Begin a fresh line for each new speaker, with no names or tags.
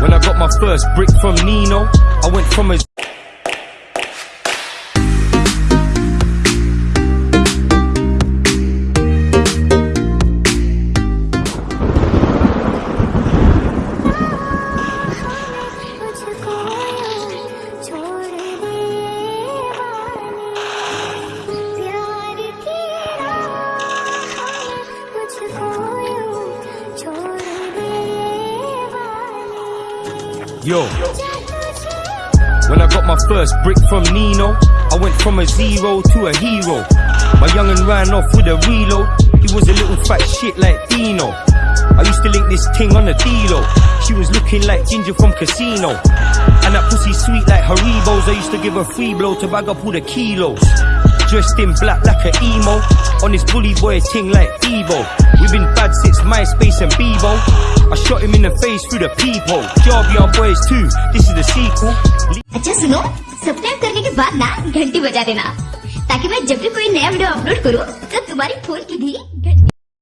When I got my first brick from Nino, I went from a yo. When I got my first brick from Nino, I went from a zero to a hero. My young'un ran off with a reload. He was a little fat shit like Dino. I used to link this ting on the D-Lo. She was looking like Ginger from Casino. And that pussy sweet like Haribos. I used to give her free blow to bag up all the kilos. Dressed in black like a emo. On this bully boy ting like Evo. We've been bad since MySpace and Bebo. I shot him in the face through the peephole. Job Yard Boys 2, this is the sequel.
अच्छा सुनो subscribe करने के बाद ना घंटी बजा देना ताकि मैं जब भी कोई नया वीडियो अपलोड करूँ तो तुम्हारी फोन की भी घंटी